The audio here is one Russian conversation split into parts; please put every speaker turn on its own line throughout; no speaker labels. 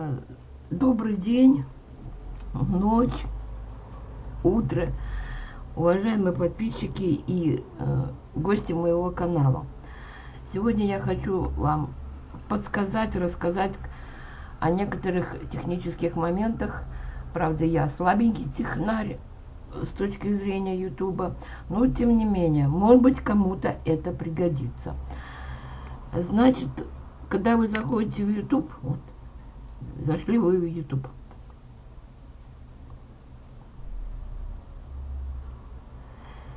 Э, добрый день, ночь, утро, уважаемые подписчики и э, гости моего канала. Сегодня я хочу вам подсказать, рассказать о некоторых технических моментах. Правда, я слабенький технарь с точки зрения Ютуба, но тем не менее, может быть, кому-то это пригодится. Значит, когда вы заходите в YouTube, вот, зашли вы в YouTube.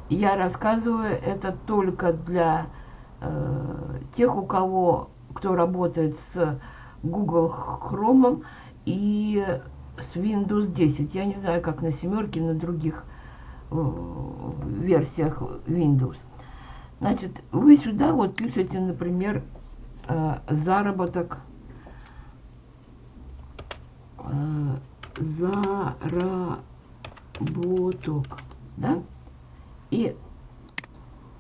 Я рассказываю это только для э, тех, у кого, кто работает с Google Chrome и с Windows 10. Я не знаю, как на семерке, на других э, версиях Windows. Значит, вы сюда вот пишете, например, э, заработок заработок, да, и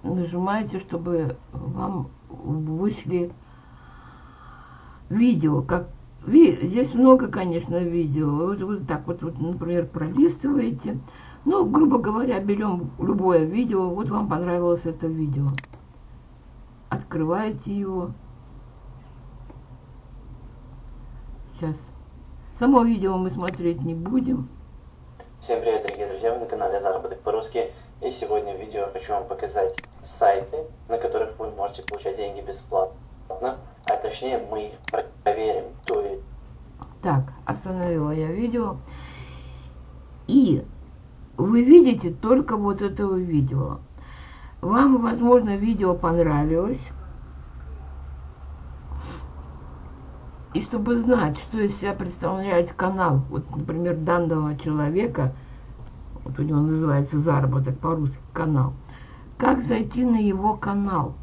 нажимаете, чтобы вам вышли видео, как ви, здесь много, конечно, видео. Вот, вот так вот, вот, например, пролистываете. Ну, грубо говоря, берем любое видео. Вот вам понравилось это видео. Открываете его. Сейчас. Само видео мы смотреть не будем.
Всем привет, дорогие друзья, вы на канале Заработок по-русски. И сегодня в видео хочу вам показать сайты, на которых вы можете получать деньги бесплатно. А точнее мы их проверим. То есть...
Так, остановила я видео. И вы видите только вот этого видео. Вам, возможно, видео понравилось. И чтобы знать, что из себя представляет канал, вот, например, данного человека, вот у него называется «Заработок по-русски» канал, как зайти на его канал.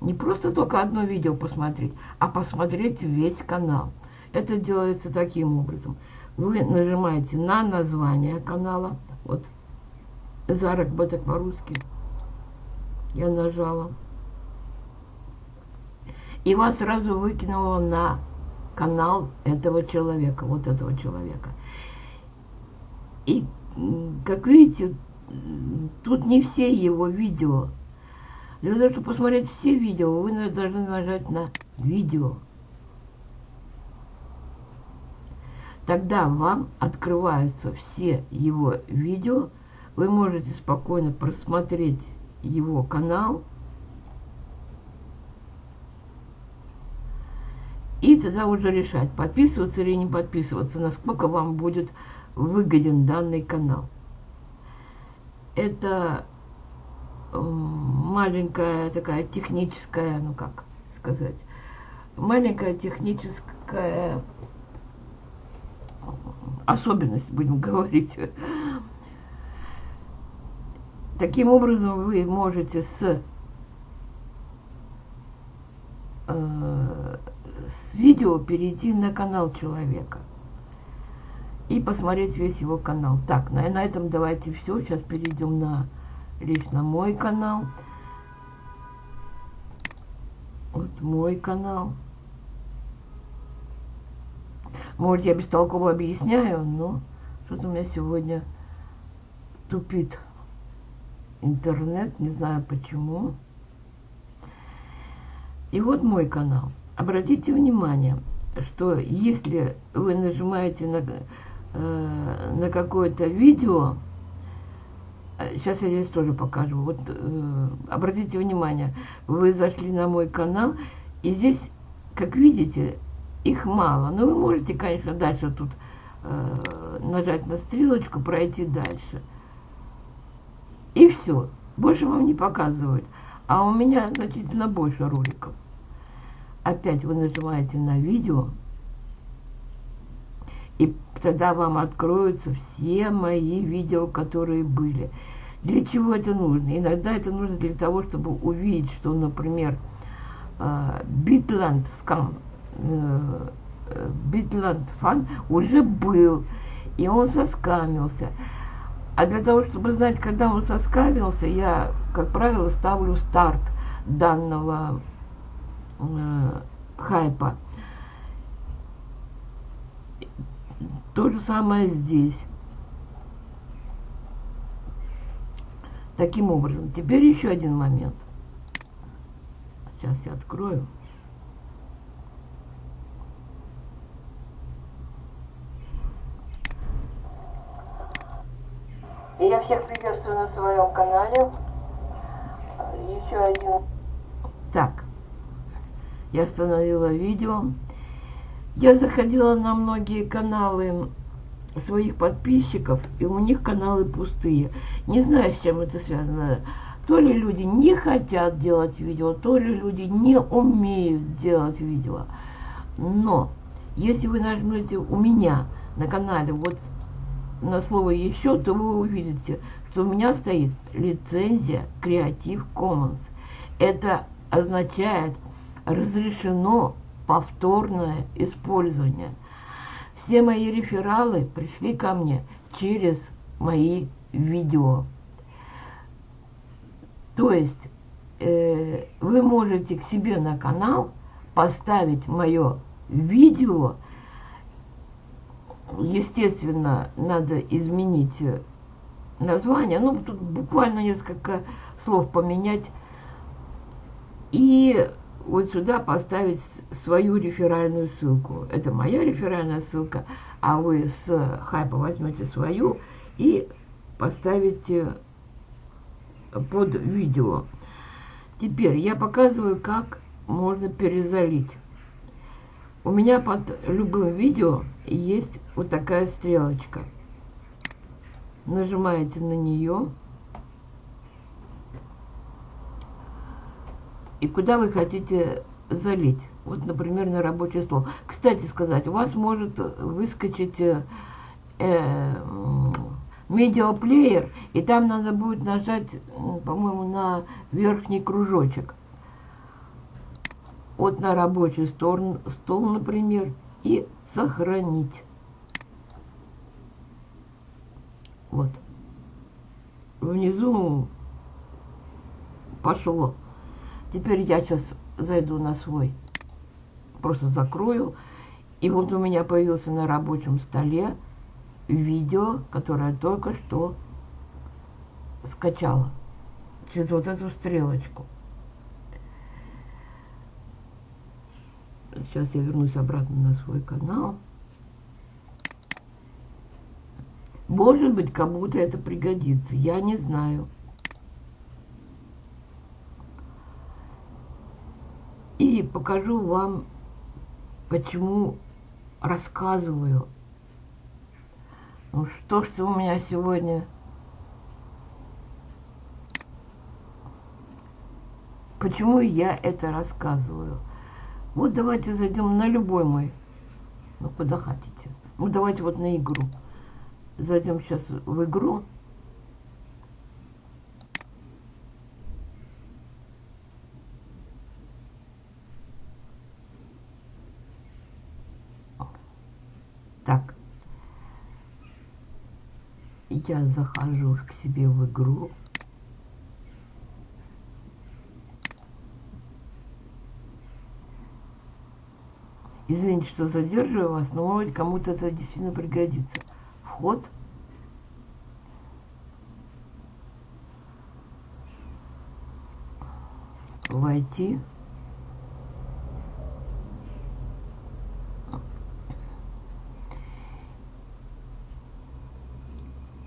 Не просто только одно видео посмотреть, а посмотреть весь канал. Это делается таким образом. Вы нажимаете на название канала, вот «Заработок по-русски», я нажала. И вас сразу выкинуло на канал этого человека, вот этого человека. И, как видите, тут не все его видео. Для того, чтобы посмотреть все видео, вы должны нажать на видео. Тогда вам открываются все его видео. Вы можете спокойно просмотреть его канал И тогда уже решать, подписываться или не подписываться, насколько вам будет выгоден данный канал. Это маленькая такая техническая, ну как сказать, маленькая техническая особенность, будем говорить. Таким образом, вы можете с э, с видео перейти на канал человека и посмотреть весь его канал. Так, на, на этом давайте все. Сейчас перейдем на лично мой канал. Вот мой канал. Может, я бестолково объясняю, но что-то у меня сегодня тупит интернет, не знаю почему. И вот мой канал. Обратите внимание, что если вы нажимаете на, э, на какое-то видео, сейчас я здесь тоже покажу, вот э, обратите внимание, вы зашли на мой канал, и здесь, как видите, их мало. Но вы можете, конечно, дальше тут э, нажать на стрелочку, пройти дальше. И все. Больше вам не показывают. А у меня значительно больше роликов опять вы нажимаете на видео, и тогда вам откроются все мои видео, которые были. Для чего это нужно? Иногда это нужно для того, чтобы увидеть, что, например, Битланд скам, Битланд фан уже был, и он соскамился. А для того, чтобы знать, когда он соскамился, я, как правило, ставлю старт данного э, хайпа. То же самое здесь. Таким образом, теперь еще один момент. Сейчас я открою. Я всех приветствую на своем канале. Еще один. Так, я остановила видео. Я заходила на многие каналы своих подписчиков, и у них каналы пустые. Не знаю, с чем это связано. То ли люди не хотят делать видео, то ли люди не умеют делать видео. Но если вы нажмете у меня на канале вот на слово «еще», то вы увидите, что у меня стоит лицензия Creative Commons. Это означает разрешено повторное использование. Все мои рефералы пришли ко мне через мои видео. То есть э, вы можете к себе на канал поставить мое видео, естественно, надо изменить э, название. Ну, тут буквально несколько слов поменять. И вот сюда поставить свою реферальную ссылку. Это моя реферальная ссылка, а вы с хайпа возьмете свою и поставите под видео. Теперь я показываю, как можно перезалить. У меня под любым видео есть вот такая стрелочка. Нажимаете на нее. И куда вы хотите залить. Вот, например, на рабочий стол. Кстати сказать, у вас может выскочить э, э, медиаплеер, и там надо будет нажать, по-моему, на верхний кружочек вот на рабочий стол, стол, например, и сохранить. Вот. Внизу пошло. Теперь я сейчас зайду на свой, просто закрою. И вот у меня появился на рабочем столе видео, которое только что скачала через вот эту стрелочку. Сейчас я вернусь обратно на свой канал. Может быть, кому-то это пригодится. Я не знаю. И покажу вам, почему рассказываю. Ну что ж у меня сегодня... Почему я это рассказываю? Вот давайте зайдем на любой мой. Ну, куда хотите. Ну, давайте вот на игру. Зайдем сейчас в игру. Так. Я захожу к себе в игру. Извините, что задерживаю вас, но может кому-то это действительно пригодится. Вход. Войти.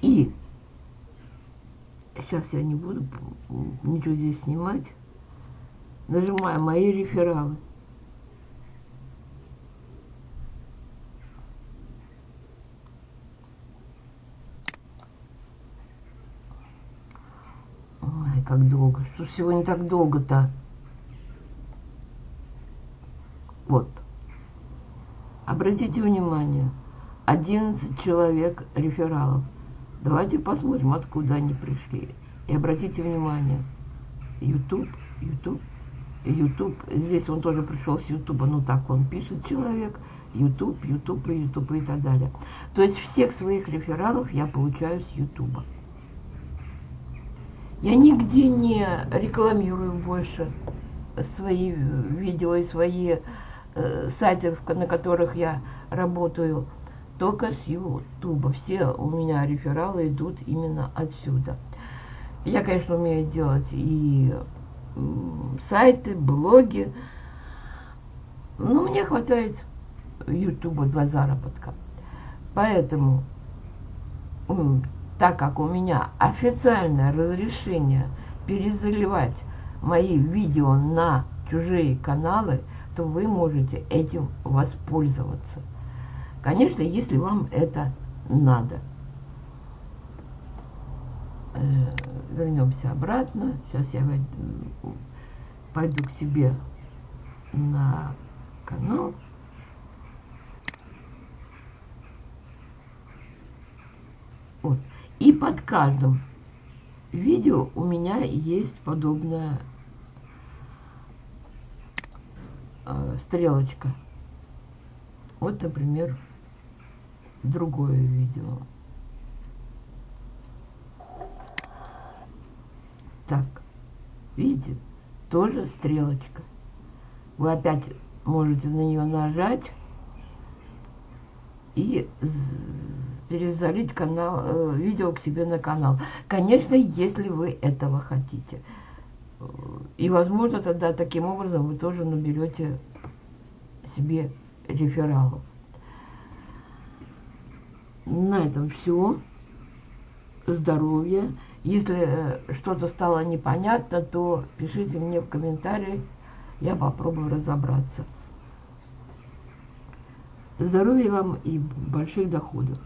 И сейчас я не буду ничего здесь снимать. Нажимаю мои рефералы. как долго. Что сегодня так долго-то? Вот. Обратите внимание, 11 человек рефералов. Давайте посмотрим, откуда они пришли. И обратите внимание, YouTube, YouTube, YouTube, здесь он тоже пришел с YouTube, ну так он пишет человек, YouTube, YouTube и YouTube и так далее. То есть всех своих рефералов я получаю с YouTube. Я нигде не рекламирую больше свои видео и свои э, сайты, на которых я работаю. только с Ютуба. Все у меня рефералы идут именно отсюда. Я, конечно, умею делать и сайты, блоги, но мне хватает Ютуба для заработка. Поэтому, так как у меня официальное разрешение перезаливать мои видео на чужие каналы, то вы можете этим воспользоваться. Конечно, если вам это надо. Э, вернемся обратно. Сейчас я пойду к себе на канал. Вот. И под каждым видео у меня есть подобная э, стрелочка. Вот, например, другое видео. Так, видите, тоже стрелочка. Вы опять можете на нее нажать и перезалить канал, э, видео к себе на канал. Конечно, если вы этого хотите. И, возможно, тогда таким образом вы тоже наберете себе рефералов. На этом все. Здоровья. Если э, что-то стало непонятно, то пишите мне в комментариях, я попробую разобраться. Здоровья вам и больших доходов.